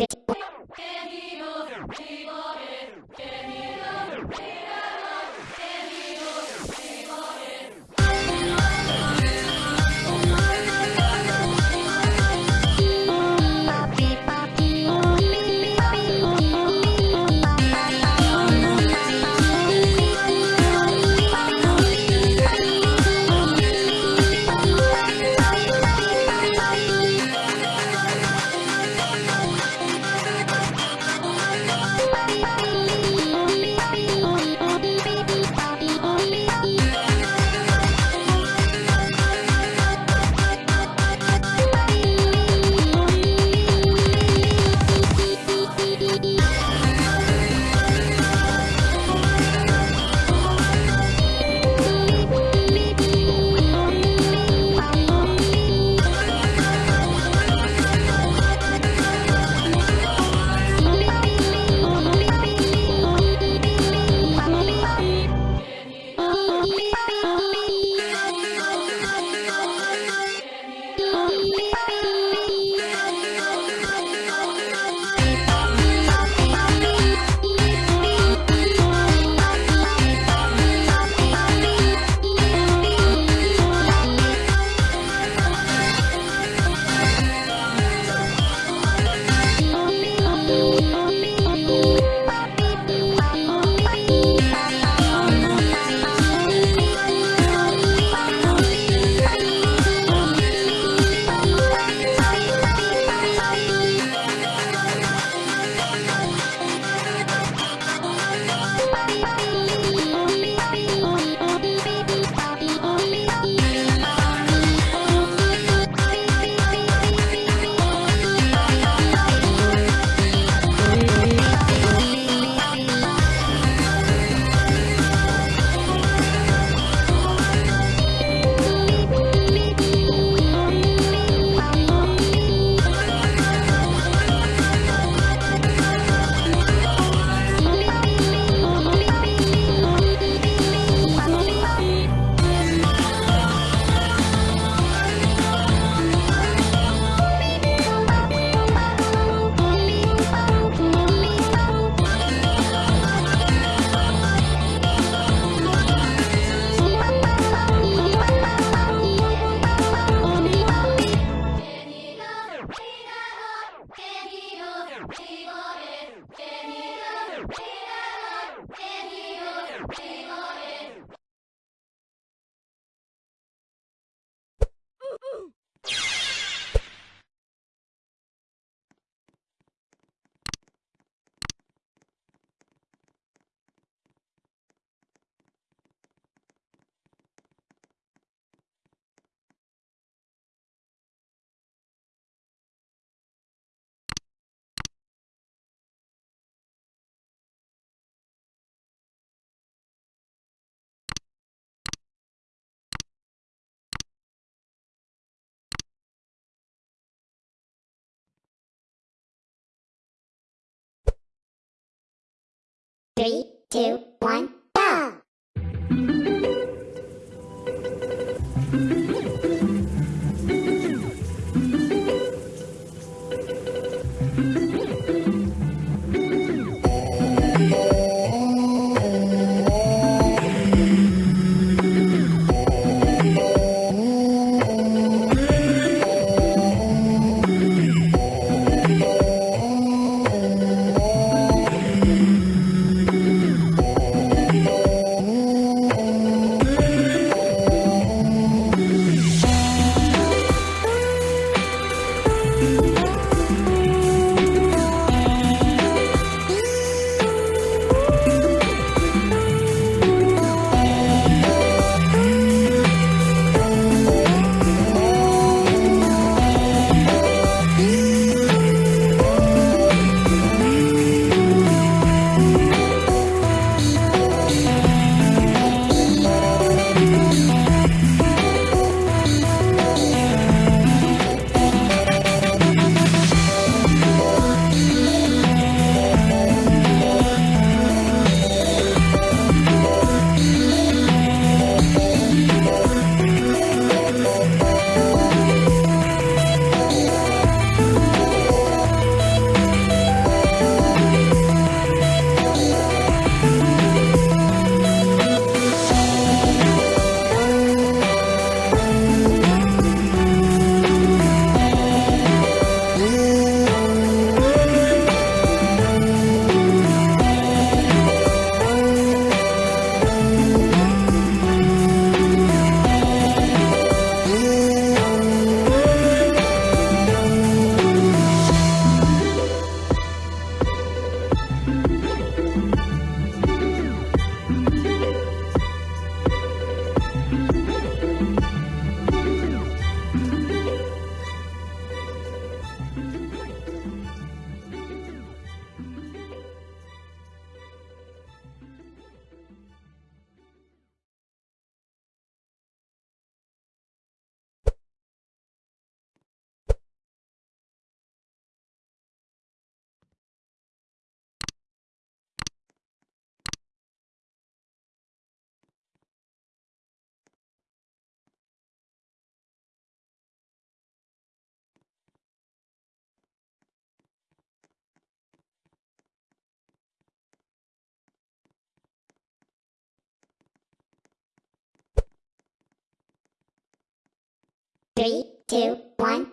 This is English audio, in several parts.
Yeah. Three, two, one, go! Three, two, one,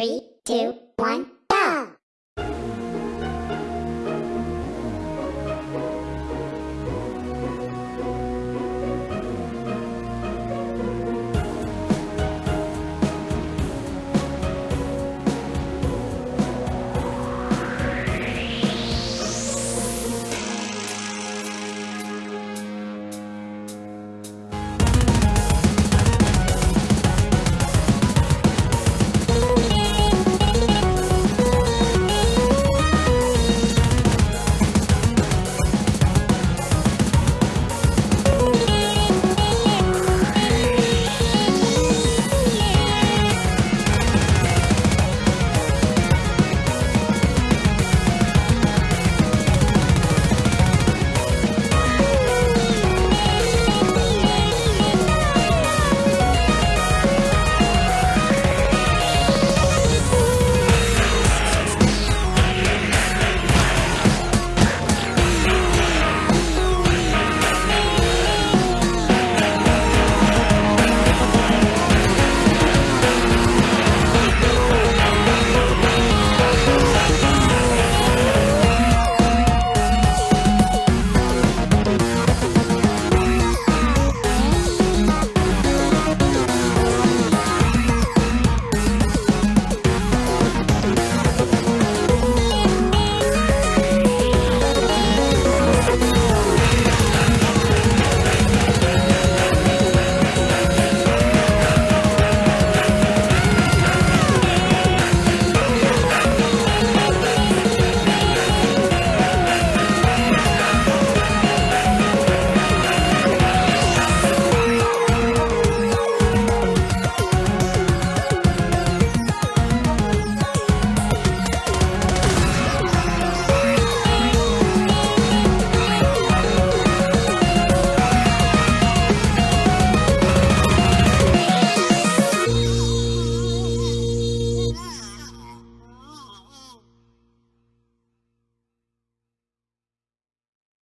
Three, two, one,